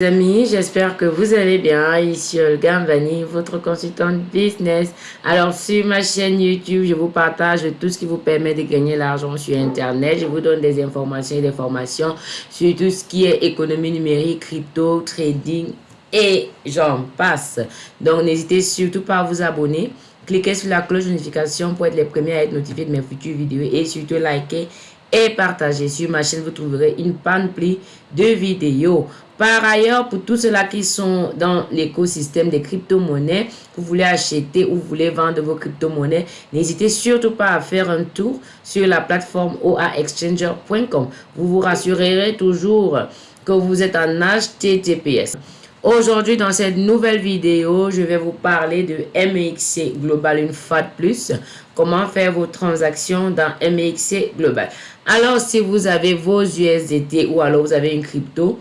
amis, j'espère que vous allez bien. Ici Olga Mvani, votre consultante business. Alors sur ma chaîne YouTube, je vous partage tout ce qui vous permet de gagner l'argent sur Internet. Je vous donne des informations et des formations sur tout ce qui est économie numérique, crypto, trading et j'en passe. Donc n'hésitez surtout pas à vous abonner. Cliquez sur la cloche de notification pour être les premiers à être notifiés de mes futures vidéos et surtout likez et partagez. Sur ma chaîne, vous trouverez une panoplie de vidéos. Par ailleurs, pour tous ceux-là qui sont dans l'écosystème des crypto-monnaies, vous voulez acheter ou vous voulez vendre vos crypto-monnaies, n'hésitez surtout pas à faire un tour sur la plateforme oaexchanger.com. Vous vous rassurerez toujours que vous êtes en HTTPS. Aujourd'hui, dans cette nouvelle vidéo, je vais vous parler de MEXC Global une fois de plus. Comment faire vos transactions dans MEXC Global? Alors, si vous avez vos USDT ou alors vous avez une crypto,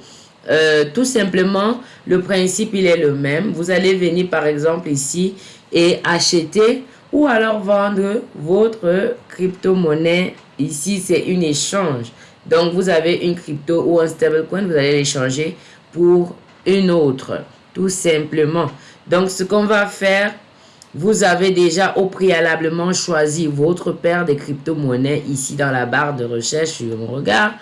euh, tout simplement, le principe, il est le même. Vous allez venir, par exemple, ici et acheter ou alors vendre votre crypto-monnaie. Ici, c'est une échange. Donc, vous avez une crypto ou un stablecoin, vous allez l'échanger pour une autre, tout simplement. Donc, ce qu'on va faire, vous avez déjà au préalablement choisi votre paire de crypto-monnaies ici dans la barre de recherche sur mon regard.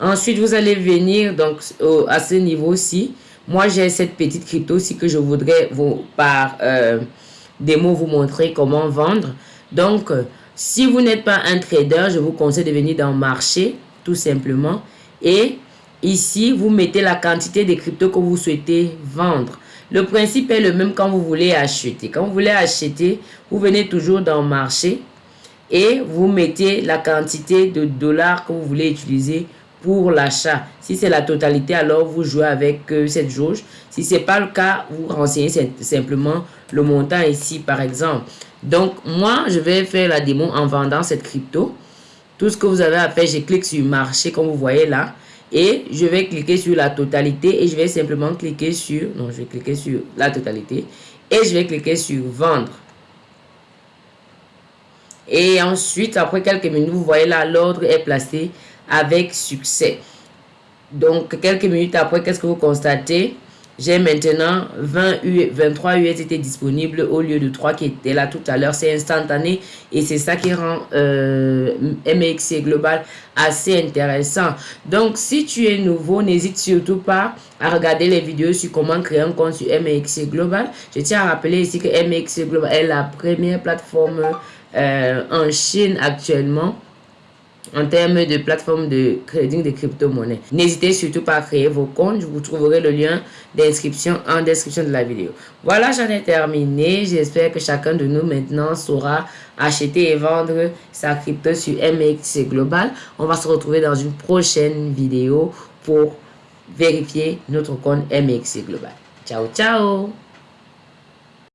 Ensuite, vous allez venir donc à ce niveau-ci. Moi, j'ai cette petite crypto-ci que je voudrais vous, par euh, démo vous montrer comment vendre. Donc, si vous n'êtes pas un trader, je vous conseille de venir dans marché, tout simplement. Et ici, vous mettez la quantité de crypto que vous souhaitez vendre. Le principe est le même quand vous voulez acheter. Quand vous voulez acheter, vous venez toujours dans marché et vous mettez la quantité de dollars que vous voulez utiliser pour l'achat. Si c'est la totalité, alors vous jouez avec euh, cette jauge. Si ce n'est pas le cas, vous renseignez simplement le montant ici, par exemple. Donc, moi, je vais faire la démo en vendant cette crypto. Tout ce que vous avez à faire, je clique sur marché, comme vous voyez là. Et je vais cliquer sur la totalité et je vais simplement cliquer sur... Non, je vais cliquer sur la totalité. Et je vais cliquer sur vendre. Et ensuite, après quelques minutes, vous voyez là, l'ordre est placé avec succès. Donc, quelques minutes après, qu'est-ce que vous constatez? J'ai maintenant 20 U, 23 USDT disponibles au lieu de 3 qui étaient là tout à l'heure. C'est instantané et c'est ça qui rend euh, MXC Global assez intéressant. Donc, si tu es nouveau, n'hésite surtout pas à regarder les vidéos sur comment créer un compte sur MXC Global. Je tiens à rappeler ici que MXC Global est la première plateforme euh, en Chine actuellement en termes de plateforme de trading de crypto-monnaies. N'hésitez surtout pas à créer vos comptes. Vous trouverez le lien d'inscription en description de la vidéo. Voilà, j'en ai terminé. J'espère que chacun de nous maintenant saura acheter et vendre sa crypto sur MX Global. On va se retrouver dans une prochaine vidéo pour vérifier notre compte MX Global. Ciao, ciao